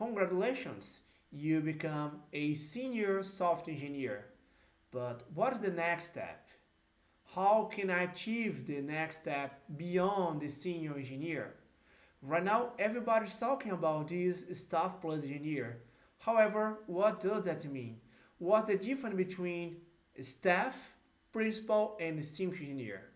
congratulations, you become a senior software engineer. But what is the next step? How can I achieve the next step beyond the senior engineer? Right now, everybody's talking about this staff plus engineer. However, what does that mean? What's the difference between staff, principal, and distinguished engineer?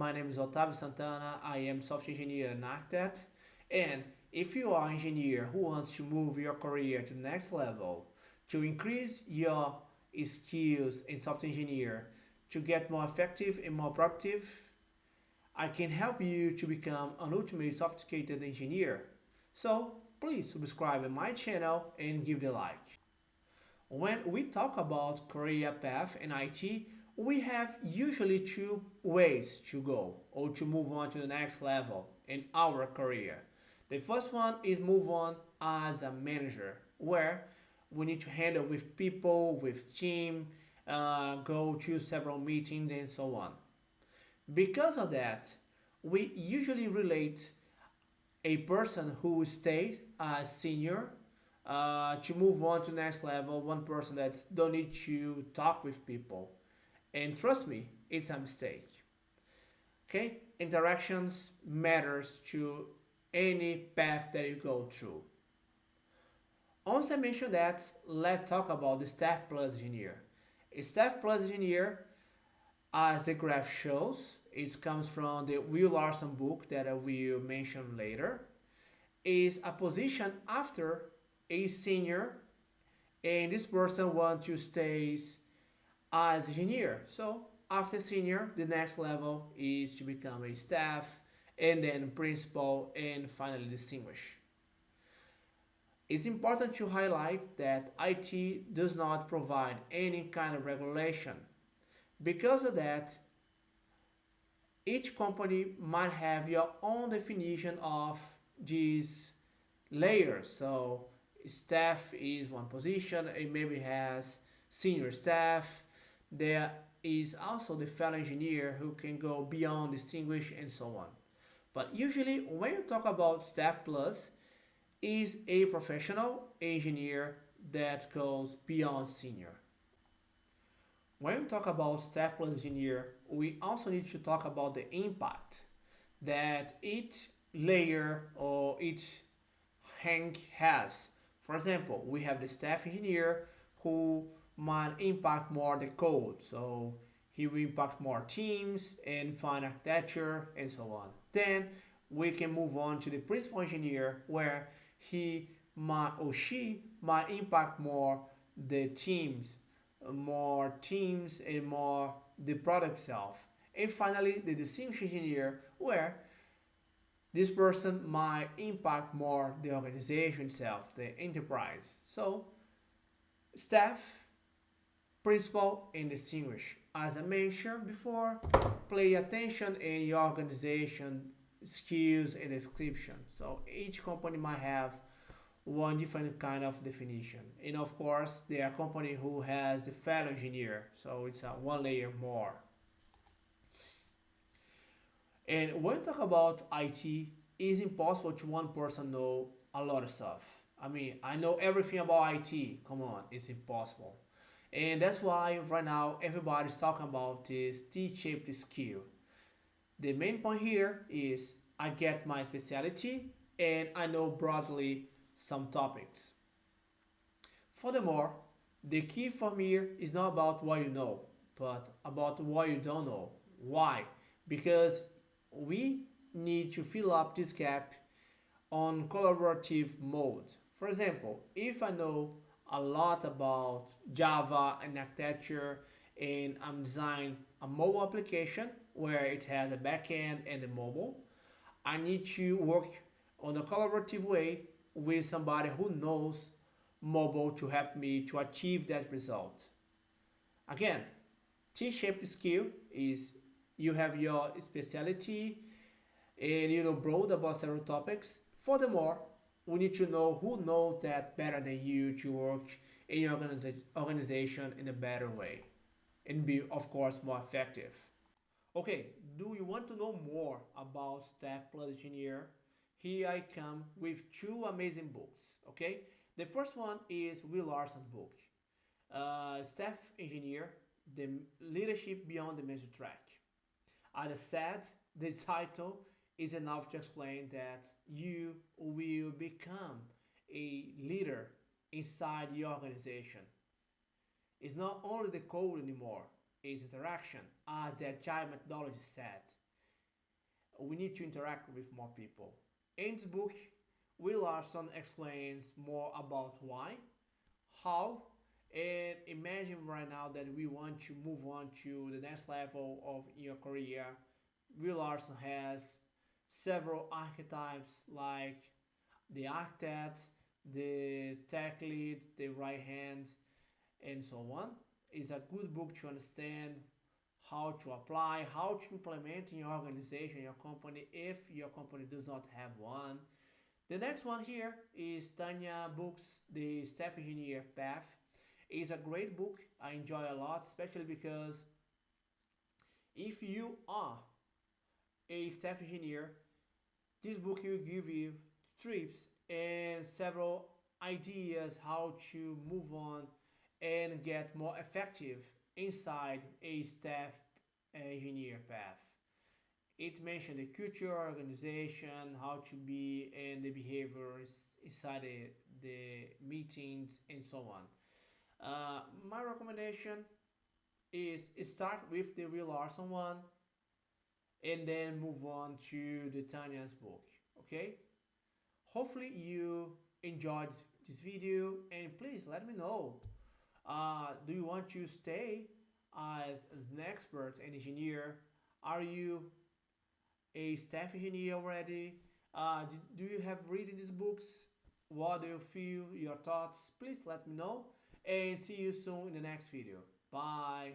My name is Otavio Santana, I am software engineer and architect and if you are an engineer who wants to move your career to the next level, to increase your skills in software engineer, to get more effective and more productive, I can help you to become an ultimate sophisticated engineer. So please subscribe to my channel and give the like. When we talk about career path in IT, we have usually two ways to go or to move on to the next level in our career. The first one is move on as a manager, where we need to handle with people, with team, uh, go to several meetings and so on. Because of that, we usually relate a person who stays as senior uh, to move on to next level, one person that don't need to talk with people and trust me, it's a mistake. Okay, interactions matters to any path that you go through. Once I mentioned that, let's talk about the staff plus engineer. A staff plus engineer, as the graph shows, it comes from the Will Larson book that I will mention later, is a position after a senior and this person wants to stay as engineer. So after senior, the next level is to become a staff and then principal and finally distinguish. It's important to highlight that IT does not provide any kind of regulation. Because of that, each company might have your own definition of these layers. So staff is one position, it maybe has senior staff, there is also the fellow engineer who can go beyond distinguish and so on. But usually when you talk about staff plus, is a professional engineer that goes beyond senior. When we talk about staff plus engineer, we also need to talk about the impact that each layer or each rank has. For example, we have the staff engineer who might impact more the code. So he will impact more teams and fine architecture and so on. Then we can move on to the principal engineer where he might or she might impact more the teams, more teams and more the product itself. And finally, the distinguished engineer where this person might impact more the organization itself, the enterprise. So staff principal and distinguish. As I mentioned before, pay attention in your organization skills and description. So each company might have one different kind of definition. And of course, there are company who has the fellow engineer, so it's a one layer more. And when we talk about IT, it's impossible to one person know a lot of stuff. I mean, I know everything about IT. Come on, it's impossible. And that's why right now everybody's talking about this T-shaped skill. The main point here is I get my specialty and I know broadly some topics. Furthermore, the key for me is not about what you know, but about what you don't know. Why? Because we need to fill up this gap on collaborative mode. For example, if I know a lot about Java and architecture and I'm designing a mobile application where it has a backend and a mobile. I need to work on a collaborative way with somebody who knows mobile to help me to achieve that result. Again, T-shaped skill is you have your specialty and you know broad about several topics. Furthermore, we need to know who knows that better than you to work in your organiza organization in a better way. and be, of course, more effective. Okay, do you want to know more about Staff Plus Engineer? Here I come with two amazing books, okay? The first one is Will Larson's book, uh, Staff Engineer, The Leadership Beyond the Major Track. As I said, the title is enough to explain that you will become a leader inside your organization. It's not only the code anymore, it's interaction, as the agile methodology said. We need to interact with more people. In this book, Will Larson explains more about why, how, and imagine right now that we want to move on to the next level of your career. Will Larson has several archetypes like the architect, the tech lead, the right hand, and so on. It's a good book to understand how to apply, how to implement in your organization, your company, if your company does not have one. The next one here is Tanya Books, The Staff Engineer Path. It's a great book. I enjoy a lot, especially because if you are a staff engineer, this book will give you tips and several ideas how to move on and get more effective inside a staff engineer path. It mentioned the culture, organization, how to be, and the behaviors inside the, the meetings and so on. Uh, my recommendation is start with the Will Larson one and then move on to the Tanya's book. Okay? Hopefully you enjoyed this video and please let me know. Uh, do you want to stay as, an expert and engineer? Are you a staff engineer already? Uh, do, do you have reading these books? What do you feel? Your thoughts? Please let me know and see you soon in the next video. Bye.